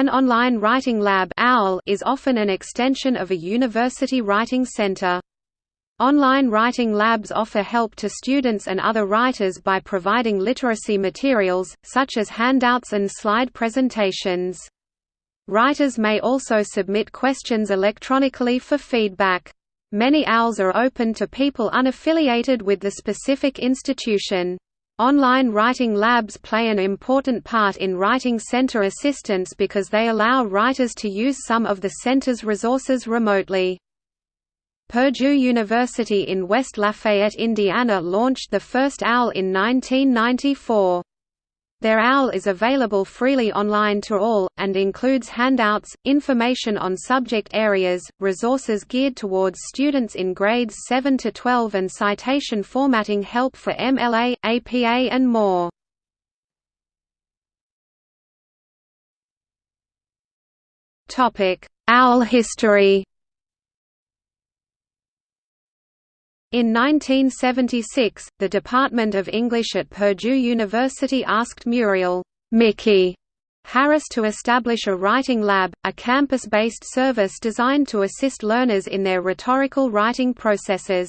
An online writing lab (OWL) is often an extension of a university writing center. Online writing labs offer help to students and other writers by providing literacy materials, such as handouts and slide presentations. Writers may also submit questions electronically for feedback. Many OWLs are open to people unaffiliated with the specific institution. Online writing labs play an important part in writing center assistance because they allow writers to use some of the center's resources remotely. Purdue University in West Lafayette, Indiana launched the first OWL in 1994. Their OWL is available freely online to all, and includes handouts, information on subject areas, resources geared towards students in grades 7 to 12 and citation formatting help for MLA, APA and more. OWL history In 1976, the Department of English at Purdue University asked Muriel Mickey Harris to establish a writing lab, a campus-based service designed to assist learners in their rhetorical writing processes.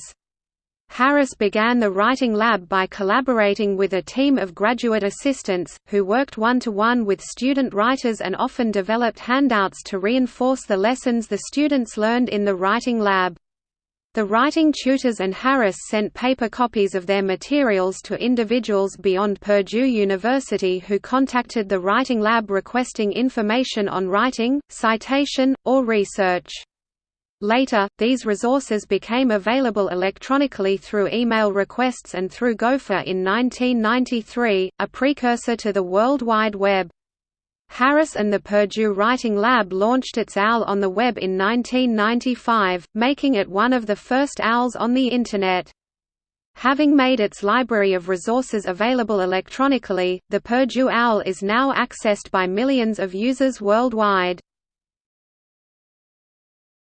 Harris began the Writing Lab by collaborating with a team of graduate assistants, who worked one-to-one -one with student writers and often developed handouts to reinforce the lessons the students learned in the Writing Lab. The writing tutors and Harris sent paper copies of their materials to individuals beyond Purdue University who contacted the Writing Lab requesting information on writing, citation, or research. Later, these resources became available electronically through email requests and through Gopher in 1993, a precursor to the World Wide Web. Harris and the Purdue Writing Lab launched its OWL on the web in 1995, making it one of the first OWLs on the Internet. Having made its library of resources available electronically, the Purdue OWL is now accessed by millions of users worldwide.